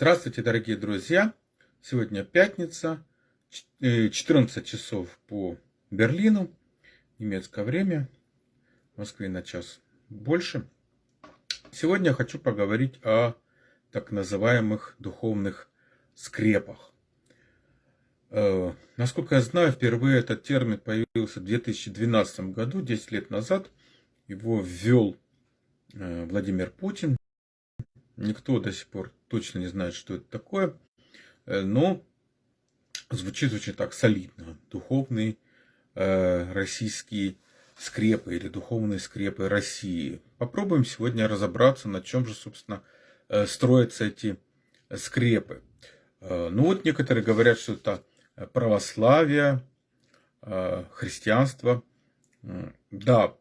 Здравствуйте, дорогие друзья! Сегодня пятница, 14 э, часов по Берлину, немецкое время, в Москве на час больше. Сегодня я хочу поговорить о так называемых духовных скрепах. Э, насколько я знаю, впервые этот термин появился в 2012 году, 10 лет назад. Его ввел э, Владимир Путин Никто до сих пор точно не знает, что это такое. Э, но звучит очень так солидно. Духовные э, российские скрепы или духовные скрепы России. Попробуем сегодня разобраться, на чем же, собственно, э, строятся эти скрепы. Э, ну вот некоторые говорят, что это православие, христианство. Да,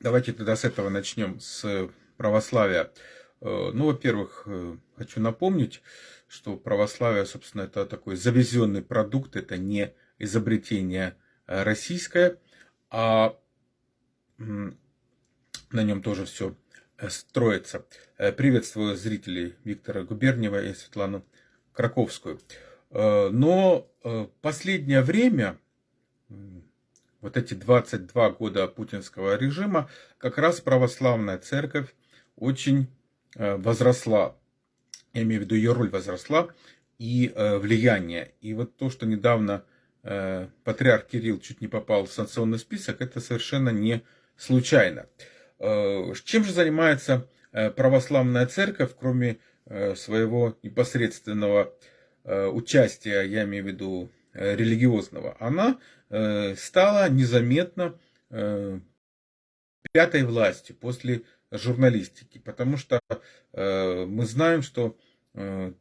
давайте тогда с этого начнем, с православия. Э, ну, во-первых, э, хочу напомнить, что православие, собственно, это такой завезенный продукт, это не изобретение э, российское, а на нем тоже все строится. Приветствую зрителей Виктора Губерниева и Светлану Краковскую. Но последнее время, вот эти 22 года путинского режима, как раз православная церковь очень возросла, я имею в виду ее роль возросла, и э, влияние. И вот то, что недавно э, патриарх Кирилл чуть не попал в санкционный список, это совершенно не случайно. Чем же занимается православная церковь, кроме своего непосредственного участия, я имею в виду религиозного? Она стала незаметно пятой властью после журналистики, потому что э, мы знаем, что э,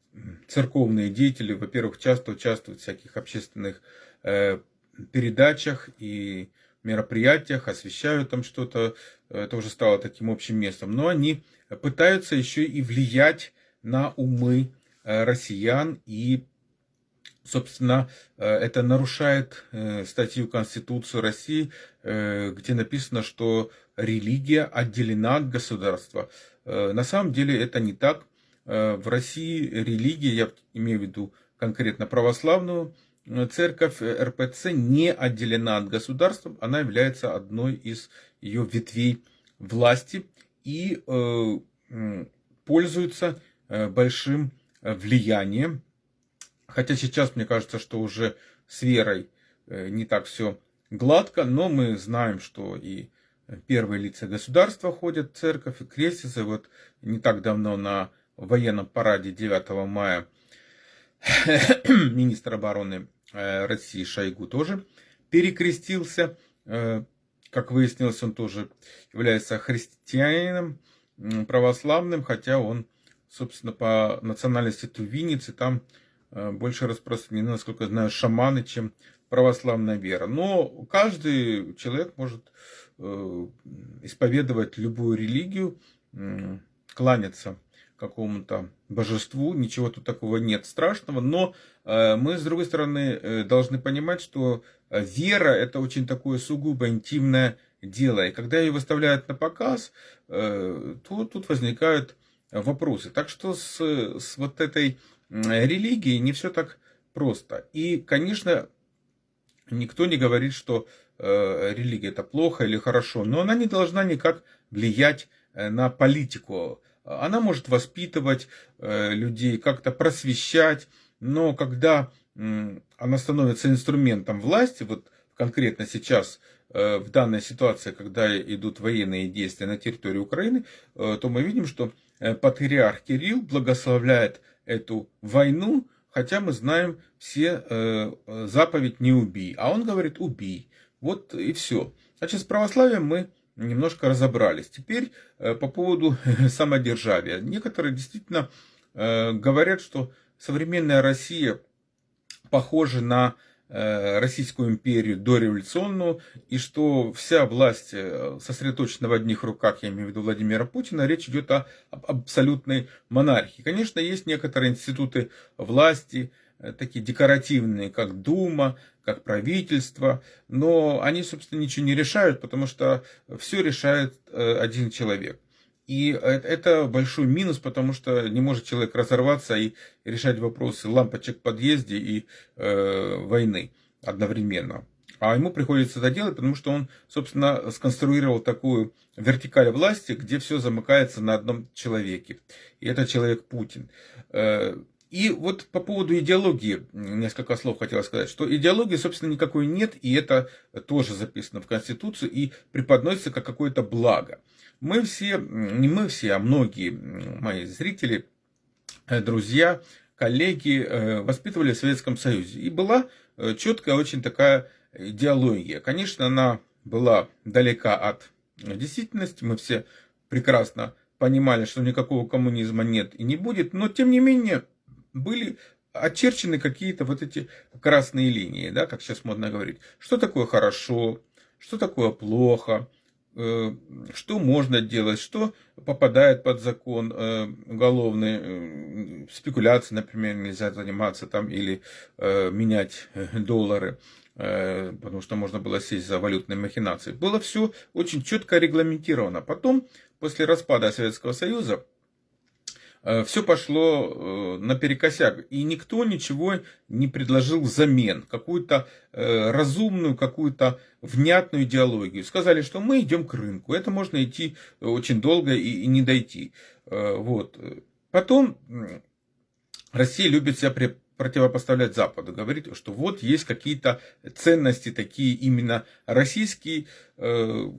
церковные деятели, во-первых, часто участвуют в всяких общественных э, передачах и мероприятиях, освещают там что-то, это уже стало таким общим местом, но они пытаются еще и влиять на умы россиян и Собственно, это нарушает статью Конституции России, где написано, что религия отделена от государства. На самом деле это не так. В России религия, я имею в виду конкретно православную церковь РПЦ, не отделена от государства. Она является одной из ее ветвей власти и пользуется большим влиянием Хотя сейчас мне кажется, что уже с верой э, не так все гладко, но мы знаем, что и первые лица государства ходят в церковь, и крестятся. Вот не так давно на военном параде 9 мая министр обороны э, России Шойгу тоже перекрестился. Э, как выяснилось, он тоже является христианином православным, хотя он, собственно, по национальности тувинец, и там Э, больше распространены, насколько я знаю, шаманы, чем православная вера. Но каждый человек может э, исповедовать любую религию, кланяться какому-то божеству, ничего тут такого нет страшного, но э, мы, с другой стороны, должны понимать, что вера – это очень такое сугубо интимное дело, и когда ее выставляют на показ, то тут возникают вопросы. Так что с, с вот этой религии не все так просто. И, конечно, никто не говорит, что э, религия это плохо или хорошо, но она не должна никак влиять э, на политику. Она может воспитывать э, людей, как-то просвещать, но когда она становится инструментом власти, вот конкретно сейчас в данной ситуации, когда идут военные действия на территории Украины, то мы видим, что патриарх Кирилл благословляет эту войну, хотя мы знаем все э, заповедь «не убий», а он говорит «убий». Вот и все. Значит, с православием мы немножко разобрались. Теперь э, по поводу самодержавия. Некоторые действительно э, говорят, что современная Россия похожа на Э, Российскую империю дореволюционную, и что вся власть э, сосредоточена в одних руках, я имею в виду Владимира Путина, речь идет о абсолютной монархии. Конечно, есть некоторые институты власти, э, такие декоративные, как Дума, как правительство, но они, собственно, ничего не решают, потому что все решает один человек. И это большой минус, потому что не может человек разорваться и решать вопросы лампочек в подъезде и э, войны одновременно. А ему приходится это делать, потому что он, собственно, сконструировал такую вертикаль власти, где все замыкается на одном человеке. И это человек Путин. Э, и вот по поводу идеологии несколько слов хотел сказать, что идеологии, собственно, никакой нет, и это тоже записано в Конституции и преподносится как какое-то благо. Мы все, не мы все, а многие мои зрители, э, друзья, коллеги э, воспитывали в Советском Союзе. И была четкая очень такая идеология. Конечно, она была далека от действительности, мы все прекрасно понимали, что никакого коммунизма нет и не будет, но тем не менее были очерчены какие-то вот эти красные линии, да, как сейчас модно говорить. Что такое хорошо, что такое плохо, э, что можно делать, что попадает под закон э, уголовный, э, спекуляции, например, нельзя заниматься там или менять доллары. Потому что можно было сесть за валютные махинации. Было все очень четко регламентировано. Потом, после распада Советского Союза, все пошло э, наперекосяк, и никто ничего не предложил взамен, какую-то разумную, какую-то внятную идеологию. Сказали, что мы идем к рынку, это можно идти очень долго и не дойти. Вот. Потом Россия любит себя противопоставлять Западу, говорить, что вот есть какие-то ценности такие именно российские, э,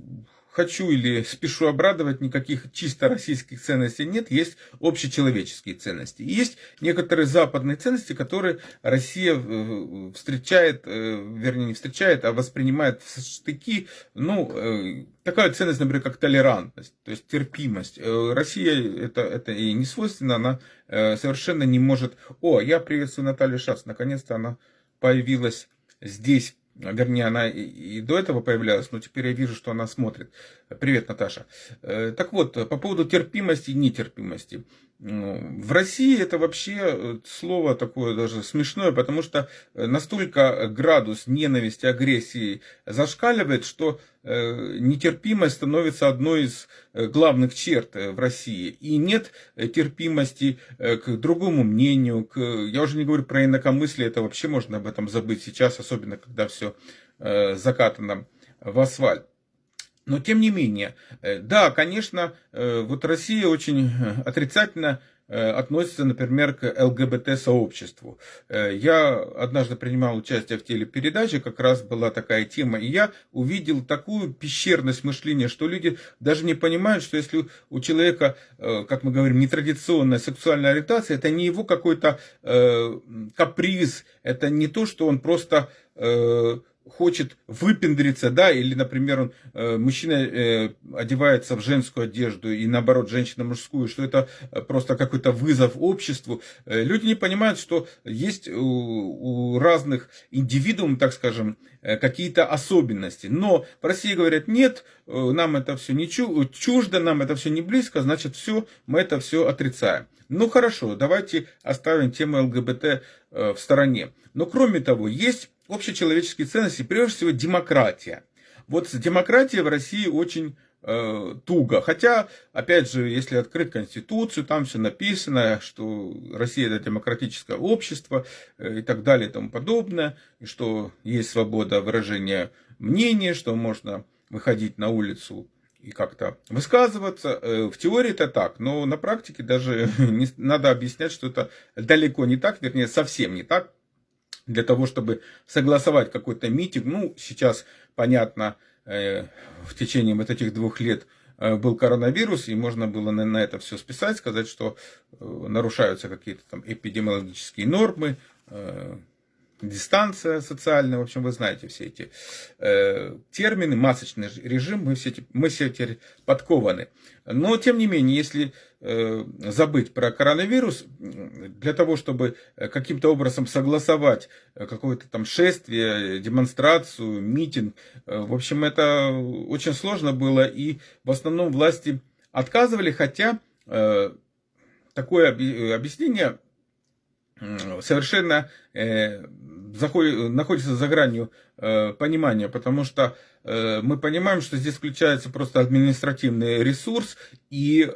хочу или спешу обрадовать, никаких чисто российских ценностей нет, есть общечеловеческие ценности. И есть некоторые западные ценности, которые Россия э, встречает, э, вернее не встречает, а воспринимает в штыки, ну, э, такая ценность, например, как толерантность, то есть терпимость. Россия это, это и не свойственно, она совершенно не может... О, я приветствую Наталью Шац, наконец-то она появилась здесь Вернее, она и до этого появлялась, но теперь я вижу, что она смотрит. Привет, Наташа. Э, так вот, по поводу терпимости и нетерпимости. Ну, в России это вообще э, слово такое даже смешное, потому что э, настолько градус ненависти, агрессии зашкаливает, что нетерпимость становится одной из главных черт в России. И нет терпимости к другому мнению, к... я уже не говорю про инакомыслие, это вообще можно об этом забыть сейчас, особенно когда все закатано в асфальт. Но тем не менее, э, да, конечно, э, вот Россия очень э, отрицательно относится, например, к ЛГБТ-сообществу. Я однажды принимал участие в телепередаче, как раз была такая тема, и я увидел такую пещерность мышления, что люди даже не понимают, что если у человека, как мы говорим, нетрадиционная сексуальная ориентация, это не его какой-то каприз, это не то, что он просто хочет выпендриться, да, или, например, он, э, мужчина э, одевается в женскую одежду и наоборот женщина мужскую, что это э, просто какой-то вызов обществу. Люди не понимают, что есть у, у разных индивидуумов, так скажем, какие-то особенности. Но в России говорят, нет, нам это все не чуждо, нам это все не близко, значит, все, мы это все отрицаем. Ну хорошо, давайте оставим тему ЛГБТ в стороне. Но кроме того, есть общечеловеческие ценности, прежде всего демократия. Вот демократия в России очень э, туго. Хотя, опять же, если открыть Конституцию, там все написано, что Россия это демократическое общество э, и так далее и тому подобное, и что есть свобода выражения мнения, что можно выходить на улицу и как-то высказываться. Э, в теории это так, но на практике даже не, надо объяснять, что это далеко не так, вернее, совсем не так для того, чтобы согласовать какой-то митинг. Ну, сейчас, понятно, э, в течение вот этих двух лет э, был коронавирус, и можно было на это все списать, сказать, что э, нарушаются какие-то там эпидемиологические нормы, дистанция социальная, в общем, вы знаете все эти э, термины, масочный режим, мы все, мы все теперь подкованы. Но, тем не менее, если э, забыть про коронавирус, для того, чтобы каким-то образом согласовать какое-то там шествие, демонстрацию, митинг, э, в общем, это очень сложно было, и в основном власти отказывали, хотя э, такое объяснение совершенно э, заходит, находится за гранью понимания, потому что мы понимаем, что здесь включается просто административный ресурс, и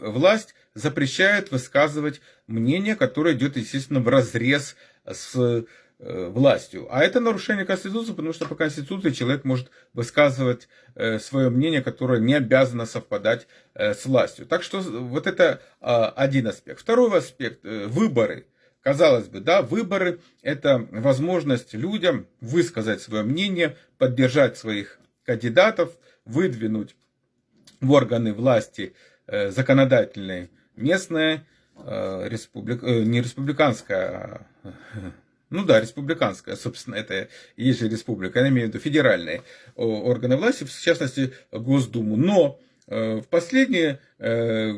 власть запрещает высказывать мнение, которое идет, естественно, в разрез с Э, властью. А это нарушение Конституции, потому что по Конституции человек может высказывать э, свое мнение, которое не обязано совпадать э, с властью. Так что вот это а, один аспект. Второй аспект – выборы. Казалось бы, да, выборы – это возможность людям высказать свое мнение, поддержать своих кандидатов, выдвинуть в органы власти законодательные местные, республик, не республиканская, а ну да, республиканская, собственно, это и есть республика, я имею в виду федеральные органы власти, в частности, Госдуму. Но э, в последние э,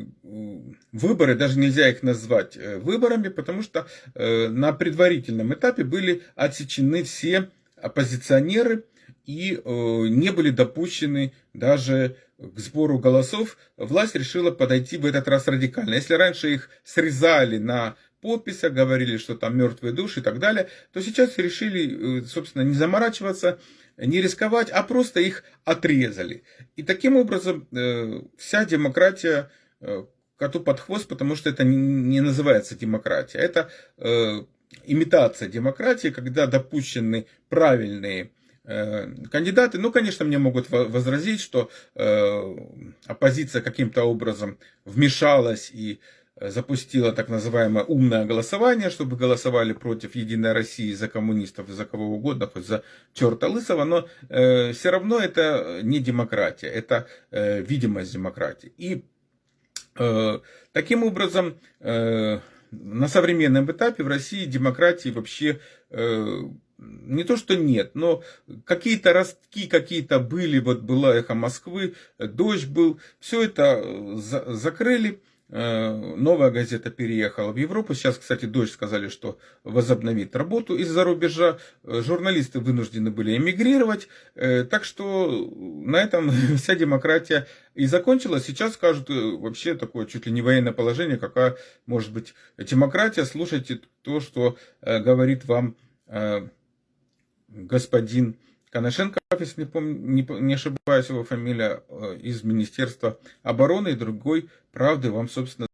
выборы, даже нельзя их назвать э, выборами, потому что на предварительном этапе были отсечены все оппозиционеры и не были допущены даже к сбору голосов. Власть решила подойти в этот раз радикально. Если раньше их срезали на подписях, говорили, что там мертвые души и так далее, то сейчас решили, э, собственно, не заморачиваться, не рисковать, а просто их отрезали. И таким образом э, вся демократия э, коту под хвост, потому что это не называется демократия. Это имитация демократии, когда допущены правильные кандидаты. Ну, конечно, мне могут возразить, что оппозиция каким-то образом вмешалась и запустила так называемое умное голосование, чтобы голосовали против Единой России за коммунистов, за кого угодно, хоть за черта лысого, но э, все равно это не демократия, это э, видимость демократии. И э, таким образом э, на современном этапе в России демократии вообще э, не то, что нет, но какие-то ростки какие-то были, вот была эхо Москвы, дождь был, все это э, за закрыли, новая газета переехала в Европу. Сейчас, кстати, дочь сказали, что возобновит работу из-за рубежа. Э, журналисты вынуждены были эмигрировать. Э, так что на этом вся демократия и закончилась. Сейчас скажут вообще такое чуть ли не военное положение, какая может быть демократия. Слушайте то, что говорит вам господин Коношенко, если не, помню, не, не ошибаюсь, его фамилия, э, из Министерства обороны, и другой правды вам, собственно,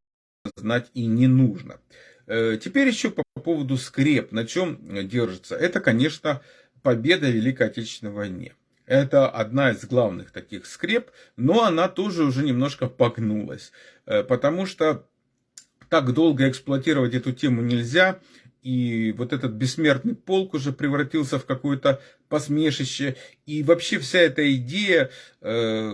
знать и не нужно. Э, теперь еще по поводу скреп, на чем держится. Это, конечно, победа в Великой Отечественной войне. Это одна из главных таких скреп, но она тоже уже немножко погнулась, э, потому что так долго эксплуатировать эту тему нельзя и вот этот бессмертный полк уже превратился в какое-то посмешище, и вообще вся эта идея э,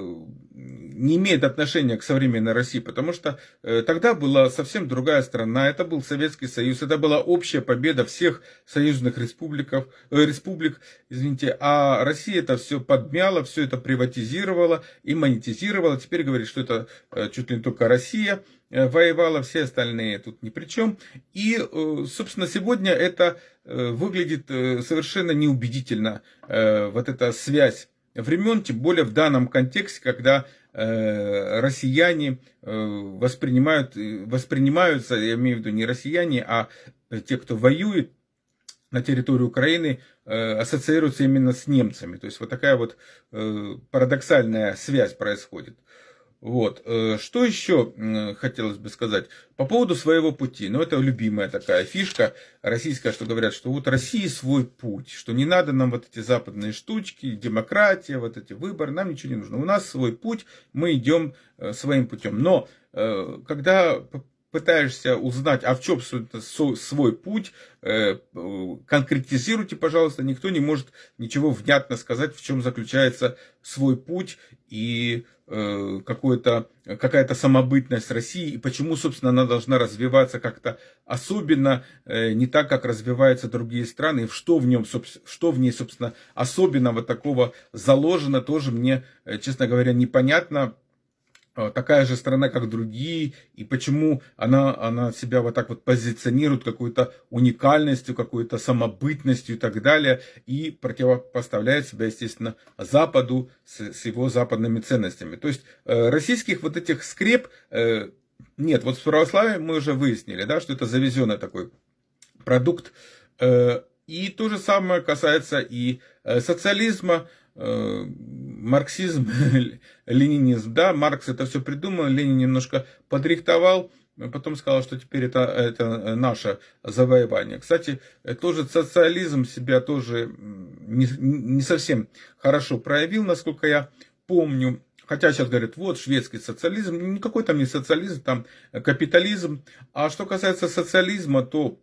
не имеет отношения к современной России, потому что э, тогда была совсем другая страна, это был Советский Союз, это была общая победа всех союзных республиков, э, республик, извините, а Россия это все подмяла, все это приватизировала и монетизировала, теперь говорит, что это э, чуть ли не только Россия, воевала, все остальные тут ни при чем. И, э, собственно, сегодня это э, выглядит совершенно неубедительно, вот эта связь времен, тем более в данном контексте, когда россияне воспринимают, воспринимаются, я имею в виду не россияне, а те, кто воюет на территории Украины, ассоциируются именно с немцами. То есть вот такая вот парадоксальная связь происходит. Вот. Э, что еще хотелось бы сказать по поводу своего пути? Ну, это любимая такая фишка российская, что говорят, что вот России свой путь, что не надо нам вот эти западные штучки, демократия, вот эти выборы, нам ничего не нужно. У нас свой путь, мы идем э, своим путем. Но э, когда пытаешься узнать, а в чем свой путь, конкретизируйте, пожалуйста, никто не может ничего внятно сказать, в чем заключается свой путь и какая-то самобытность России и почему, собственно, она должна развиваться как-то особенно, э, не так, как развиваются другие страны, и что в, нем, что в ней, собственно, особенного такого заложено, тоже мне, э, честно говоря, непонятно. А, такая же страна, как другие, и почему она, она себя вот так вот позиционирует какой-то уникальностью, какой-то самобытностью и так далее, и противопоставляет себя, естественно, Западу с, с его западными ценностями. То есть э, российских вот этих скреп э, нет. Вот с православием мы уже выяснили, да, что это завезенный такой продукт, э, И то же самое касается и социализма, марксизм, ленинизм. Да, Маркс это все придумал, Ленин немножко подрихтовал, потом сказал, что теперь это, это наше завоевание. Кстати, тоже социализм себя тоже не, не совсем хорошо проявил, насколько я помню. Хотя сейчас говорят, вот шведский социализм, никакой там не социализм, там капитализм. А что касается социализма, то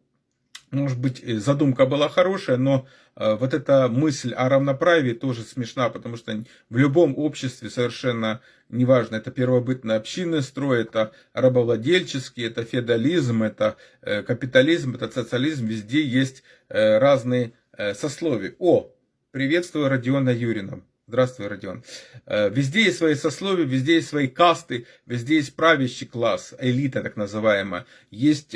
может быть, задумка была хорошая, но э, вот эта мысль о равноправии тоже смешна, потому что в любом обществе совершенно неважно, это первобытные общины строй, это рабовладельческий, это феодализм, это э, капитализм, это социализм, везде есть э, разные сословия. О, приветствую Родиона Юрина. Здравствуй, Родион. Везде есть свои сословия, везде есть свои касты, везде есть правящий класс, элита так называемая. Есть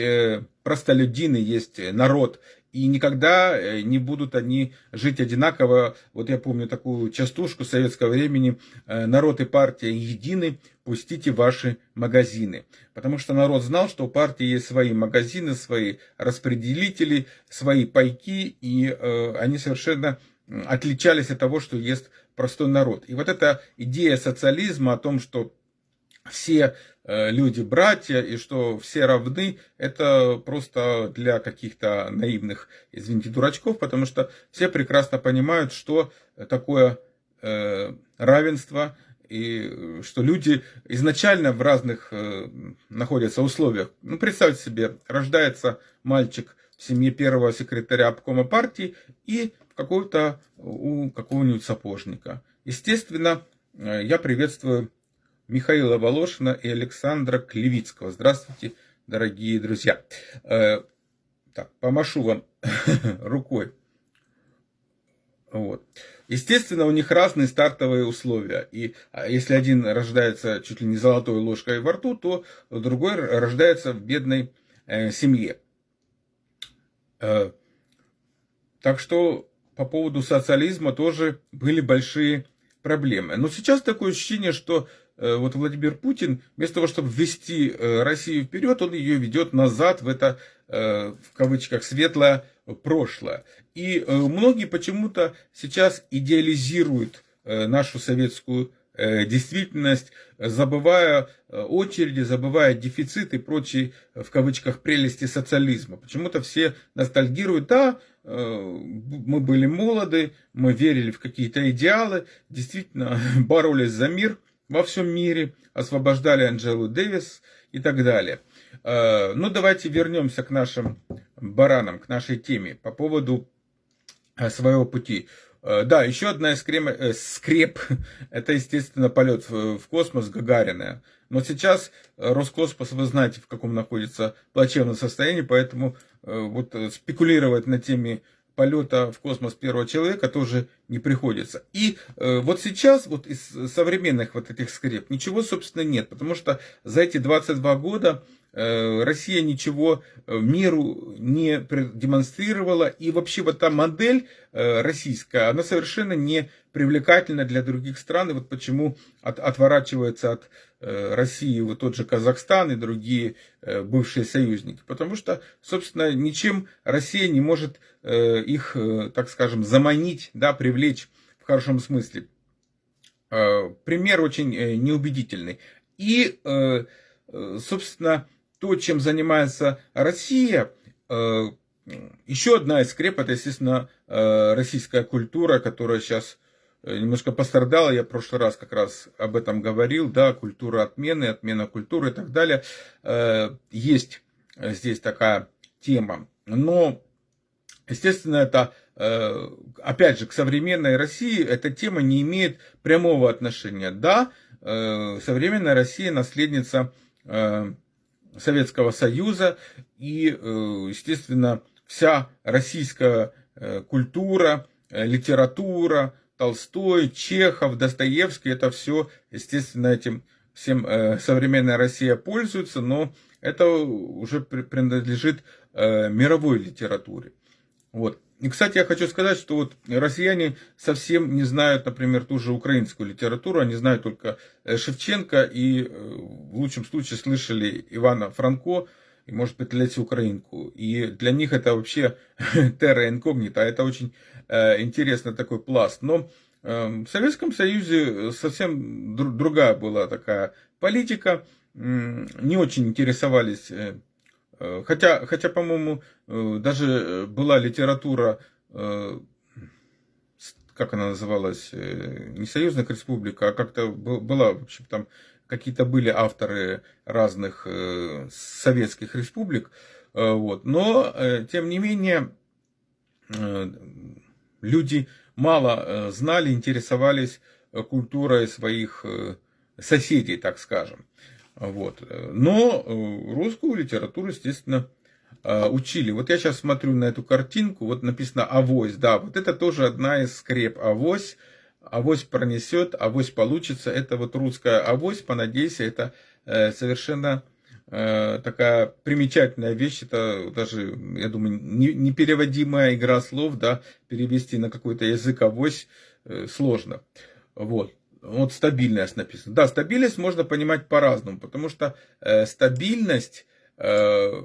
простолюдины, есть народ, и никогда э, не будут они жить одинаково. Вот я помню такую частушку советского времени. «Э, народ и партия едины, пустите ваши магазины. Потому что народ знал, что у партии есть свои магазины, свои распределители, свои пайки, и э, они совершенно отличались от того, что есть простой народ. И вот эта идея социализма о том, что все Э, люди братья и что все равны, это просто для каких-то наивных, извините, дурачков, потому что все прекрасно понимают, что такое э, равенство и что люди изначально в разных э, находятся условиях. Ну, представьте себе, рождается мальчик в семье первого секретаря обкома партии и какого-то у какого-нибудь сапожника. Естественно, я приветствую Михаила Волошина и Александра Клевицкого. Здравствуйте, дорогие друзья. Э, так, помашу вам рукой. Вот. Естественно, у них разные стартовые условия. И а, если один рождается чуть ли не золотой ложкой во рту, то другой рождается в бедной э, семье. Э, так что по поводу социализма тоже были большие проблемы. Но сейчас такое ощущение, что Э, вот Владимир Путин, вместо того, чтобы ввести э, Россию вперед, он ее ведет назад в это, э, в кавычках, светлое прошлое. И многие почему-то сейчас идеализируют нашу советскую действительность, забывая очереди, забывая дефицит и прочие, в кавычках, прелести социализма. Почему-то все ностальгируют, да, мы были молоды, мы верили в какие-то идеалы, действительно боролись за мир – во всем мире, освобождали Анджелу Дэвис и так далее. Э, ну, давайте вернемся к нашим баранам, к нашей теме по поводу э, своего пути. Э, да, еще одна скреп, скреп это, естественно, полет в космос Гагарина. Но сейчас Роскосмос, вы знаете, в каком находится плачевном состоянии, поэтому вот спекулировать на теме полета в космос первого человека тоже не приходится. И э, вот сейчас вот из современных вот этих скреп ничего, собственно, нет, потому что за эти 22 года э, Россия ничего э, миру не демонстрировала, и вообще вот та модель э, российская, она совершенно не привлекательна для других стран, и вот почему от, отворачивается от Э, России, вот тот же Казахстан и другие э, бывшие союзники. Потому что, собственно, ничем Россия не может э, их, так скажем, заманить, да, привлечь в хорошем смысле. Пример очень неубедительный. И, собственно, то, чем занимается Россия, еще одна из скреп, это, естественно, российская культура, которая сейчас Э, немножко пострадала, я в прошлый раз как раз об этом говорил, да, культура отмены, отмена культуры и так далее. Э, есть здесь такая тема, но, естественно, это, э, опять же, к современной России эта тема не имеет прямого отношения. Да, современная Россия наследница Советского Союза, и, естественно, вся российская культура, литература, Толстой, Чехов, Достоевский, это все, естественно, этим всем э, современная Россия пользуется, но это уже принадлежит э, мировой литературе. Вот. И, кстати, я хочу сказать, что вот россияне совсем не знают, например, ту же украинскую литературу, они знают только э, Шевченко и в лучшем случае слышали Ивана Франко, и может петлять украинку. И для них это вообще терра инкогнита, это очень э, интересный такой пласт. Но э, в Советском Союзе совсем дру, другая была такая политика, э, не очень интересовались, э, э хотя, хотя по-моему, э, даже была литература э, как она называлась, э, не союзная республика, а как-то была, в общем, там какие-то были авторы разных э, советских республик, э, вот. но, тем не менее, люди мало знали, интересовались культурой своих соседей, так скажем. Вот. Но русскую литературу, естественно, Э, учили. Вот я сейчас смотрю на эту картинку, вот написано «Авось», да, вот это тоже одна из скреп «Авось», «Авось пронесет», «Авось получится», это вот русская «Авось», понадейся, это э, совершенно э, такая примечательная вещь, это даже, я думаю, непереводимая игра слов, да, перевести на какой-то язык «Авось» сложно. Вот. Вот стабильность написано. Да, стабильность можно понимать по-разному, потому что э, стабильность э,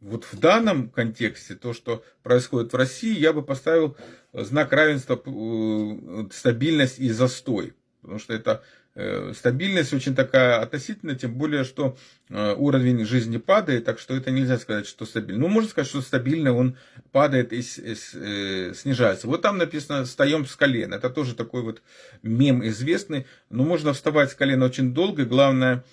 вот в данном контексте, то, что происходит в России, я бы поставил знак равенства э, стабильность и застой. Потому что это стабильность очень такая относительная, тем более, что э, уровень жизни падает, так что это нельзя сказать, что стабильно. Ну, можно сказать, что стабильно он падает и снижается. Вот там написано «встаем с колена». Это тоже такой вот мем известный. Но можно вставать с колена очень долго. Главное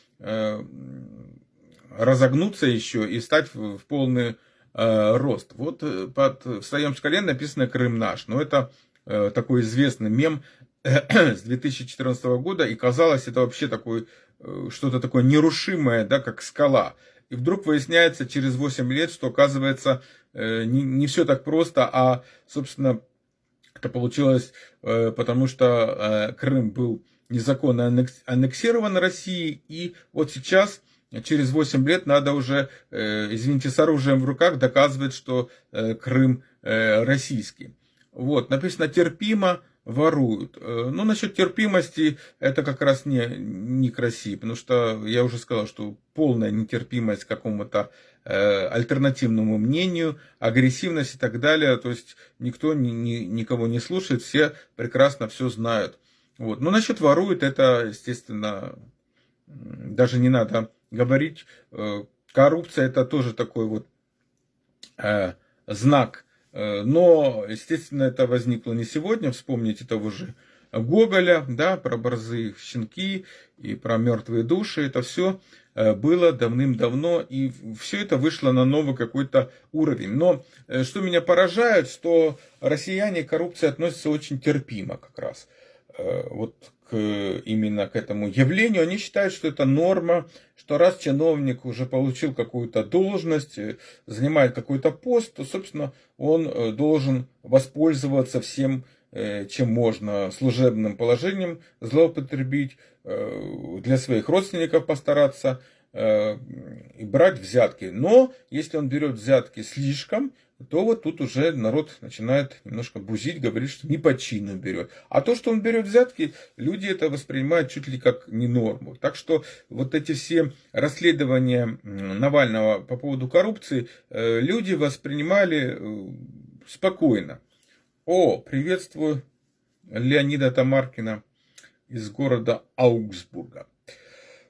разогнуться еще и стать в, полный э, рост. Вот э, под, в своем шкале написано «Крым наш». Но это э, такой известный мем с 2014 года, и казалось, это вообще такой, э, что-то такое нерушимое, да, как скала. И вдруг выясняется через 8 лет, что оказывается э, не, не все так просто, а, собственно, это получилось, э, потому что Крым был незаконно аннексирован Россией, и вот сейчас через 8 лет надо уже, извините, с оружием в руках доказывать, что Крым российский. Вот, написано терпимо, воруют. Ну, насчет терпимости, это как раз не, некрасиво, потому что я уже сказал, что полная нетерпимость к какому-то э, альтернативному мнению, агрессивность и так далее, то есть никто ни, ни, никого не слушает, все прекрасно все знают. Вот. Но насчет воруют, это, естественно, даже не надо говорить, э, коррупция это тоже такой вот э, знак. Э, но, естественно, это возникло не сегодня. Вспомните того же Гоголя, да, про борзые щенки и про мертвые души. Это все было давным-давно, и все это вышло на новый какой-то уровень. Но что меня поражает, что россияне к коррупции относятся очень терпимо как раз. Вот именно к этому явлению, они считают, что это норма, что раз чиновник уже получил какую-то должность, э, занимает какой-то пост, то, собственно, он э, должен воспользоваться всем, э, чем можно, служебным положением, злоупотребить, для своих родственников постараться и брать взятки. Но если он берет взятки слишком, то вот тут уже народ начинает немножко бузить, говорит, что не по чину берет. А то, что он берет взятки, люди это воспринимают чуть ли как не норму. Так что вот эти все расследования Навального по поводу коррупции э, люди воспринимали э, спокойно. О, приветствую Леонида Тамаркина из города Аугсбурга.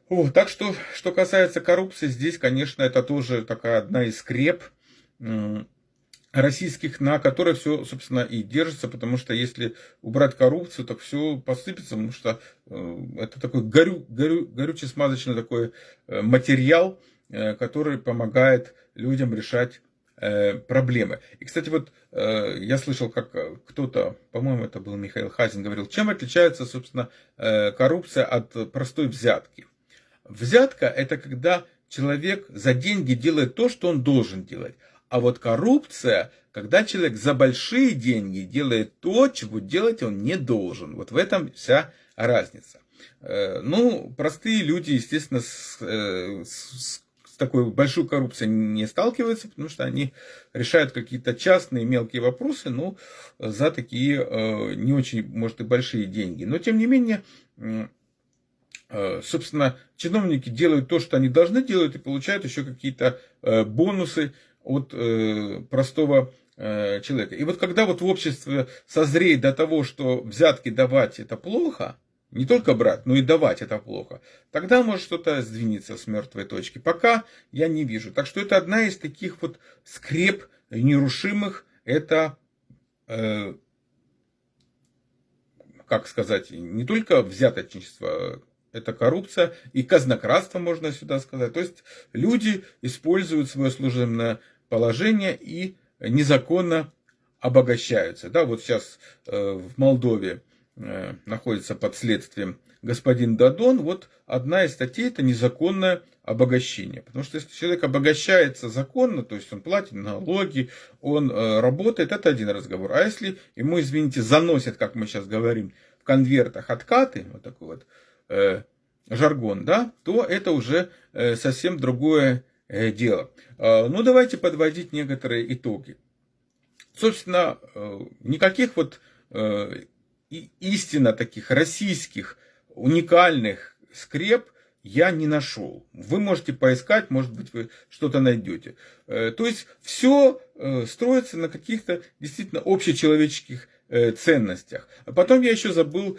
Вот, так что, что касается коррупции, здесь, конечно, это тоже такая одна из скреп российских, на которой все, собственно, и держится, потому что если убрать коррупцию, так все посыпется, потому что э, это такой горю, горю, горюче-смазочный такой э, материал, э, который помогает людям решать проблемы. И, кстати, вот я слышал, как кто-то, по-моему, это был Михаил Хазин, говорил, чем отличается, собственно, коррупция от простой взятки. Взятка – это когда человек за деньги делает то, что он должен делать. А вот коррупция, когда человек за большие деньги делает то, чего делать он не должен. Вот в этом вся разница. Э, ну, простые люди, естественно, с, э, с, с такой большой коррупцией не сталкиваются, потому что они решают какие-то частные мелкие вопросы, ну, за такие э, не очень, может, и большие деньги. Но, тем не менее, собственно, чиновники делают то, что они должны делать, и получают еще какие-то бонусы от э, простого человека. И вот когда вот в обществе созреет до того, что взятки давать это плохо, не только брать, но и давать это плохо, тогда может что-то сдвинется с мертвой точки. Пока я не вижу. Так что это одна из таких вот скреп нерушимых, это, э, как сказать, не только взяточничество, это коррупция и казнократство, можно сюда сказать. То есть люди используют свое служебное положение и незаконно обогащаются. Да, вот сейчас э, в Молдове э, находится под следствием господин Дадон. Вот одна из статей это незаконное обогащение. Потому что если человек обогащается законно, то есть он платит налоги, он э, работает, это один разговор. А если ему, извините, заносят, как мы сейчас говорим, в конвертах откаты, вот такой вот жаргон, да, то это уже э, совсем другое э, дело. Э, ну, давайте подводить некоторые итоги. Собственно, э, никаких вот э, истинно таких российских уникальных скреп я не нашел. Вы можете поискать, может быть, вы что-то найдете. Э, то есть все э, строится на каких-то действительно общечеловеческих э, ценностях. А потом я еще забыл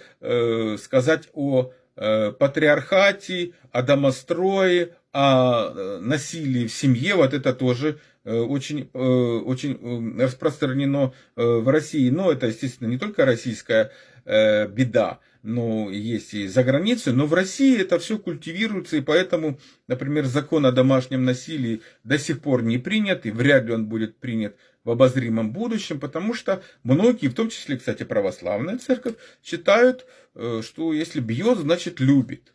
сказать о патриархате, о домострое, о насилии в семье. Вот это тоже очень, очень распространено в России. Но это, естественно, не только российская беда но есть и за границей, но в России это все культивируется, и поэтому, например, закон о домашнем насилии до сих пор не принят, и вряд ли он будет принят в обозримом будущем, потому что многие, в том числе, кстати, православная церковь, считают, э, что если бьет, значит любит.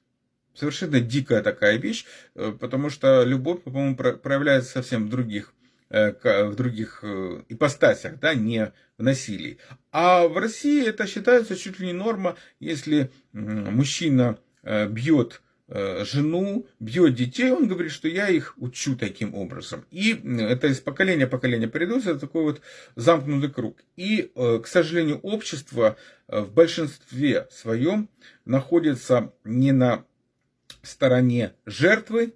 Совершенно дикая такая вещь, э, потому что любовь, по-моему, проявляется совсем в других Э, в других ипостасях, да, не в насилии. А в России это считается чуть ли не норма, если мужчина бьет жену, бьет детей, он говорит, что я их учу таким образом. И это из поколения в поколение передается, это такой вот замкнутый круг. И, к сожалению, общество в большинстве своем находится не на стороне жертвы,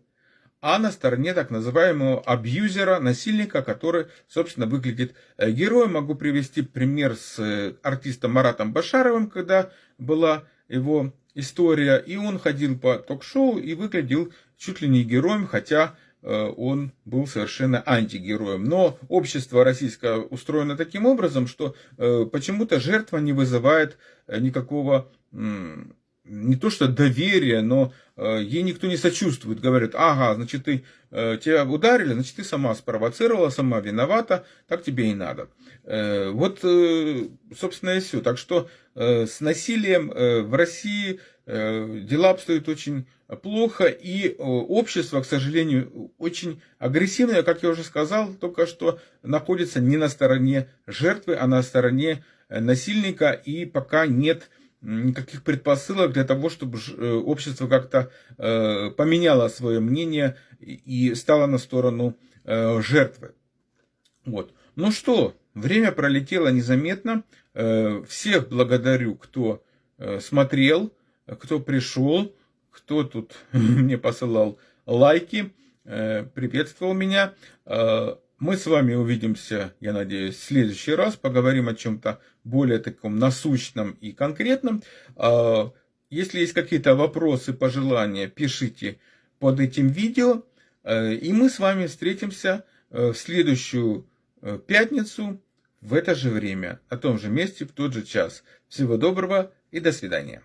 а на стороне так называемого абьюзера, насильника, который, собственно, выглядит э, героем. Могу привести пример с э, артистом Маратом Башаровым, когда была его история, и он ходил по ток-шоу и выглядел чуть ли не героем, хотя э, он был совершенно антигероем. Но общество российское устроено таким образом, что почему-то жертва не вызывает никакого не то что доверие, но э, ей никто не сочувствует. Говорят, ага, значит, ты, э, тебя ударили, значит, ты сама спровоцировала, сама виновата, так тебе и надо. Э, вот, собственно, и все. Так что с насилием в России дела обстоят очень плохо, и общество, к сожалению, очень агрессивное, как я уже сказал, только что находится не на стороне жертвы, а на стороне насильника, и пока нет никаких предпосылок для того, чтобы э, общество как-то э, поменяло свое мнение и стало на сторону э, жертвы. Вот. Ну что, время пролетело незаметно. Всех благодарю, кто смотрел, кто пришел, кто тут мне посылал лайки, приветствовал меня. Мы с вами увидимся, я надеюсь, в следующий раз. Поговорим о чем-то более таком насущном и конкретном. А, если есть какие-то вопросы, пожелания, пишите под этим видео. Э, и мы с вами встретимся э, в следующую э, пятницу в это же время, на том же месте, в тот же час. Всего доброго и до свидания.